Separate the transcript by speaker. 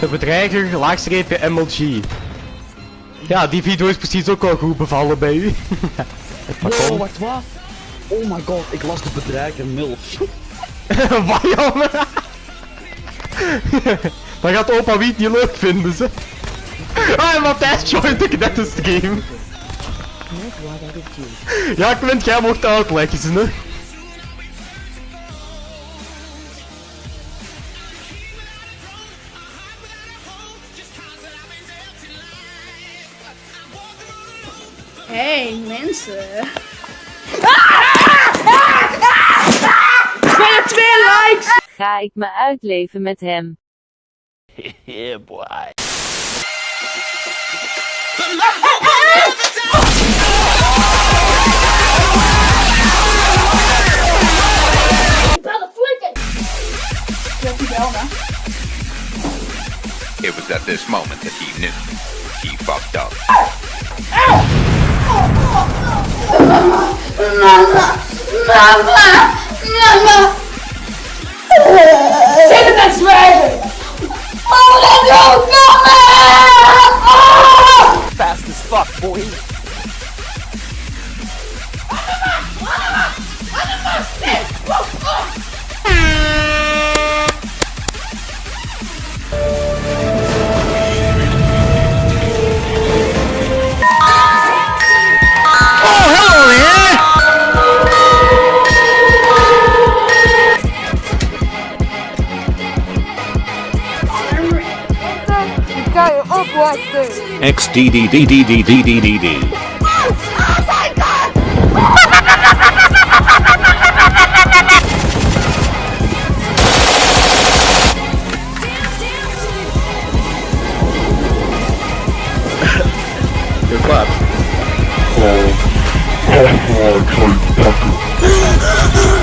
Speaker 1: De bedreiger, laagstreepje MLG. Ja, die video is precies ook wel goed bevallen bij u.
Speaker 2: Wow, wacht wat? Oh my god, ik las de bedreiger MILF.
Speaker 1: Wat jongen? Dan gaat opa Wiet niet leuk vinden ze. Ah, Matthijs joint ik net de game. Ja, Quint, jij mocht uitleggen, hè.
Speaker 3: Hey mensen. twee likes!
Speaker 4: Ga ik me uitleven met hem.
Speaker 2: Yeah boy.
Speaker 5: It was at this moment that he knew he fucked up.
Speaker 2: Mama, mama, mama. Send it that way.
Speaker 6: XDDDDDDDD.
Speaker 2: You're clapped.
Speaker 7: Oh, oh, oh,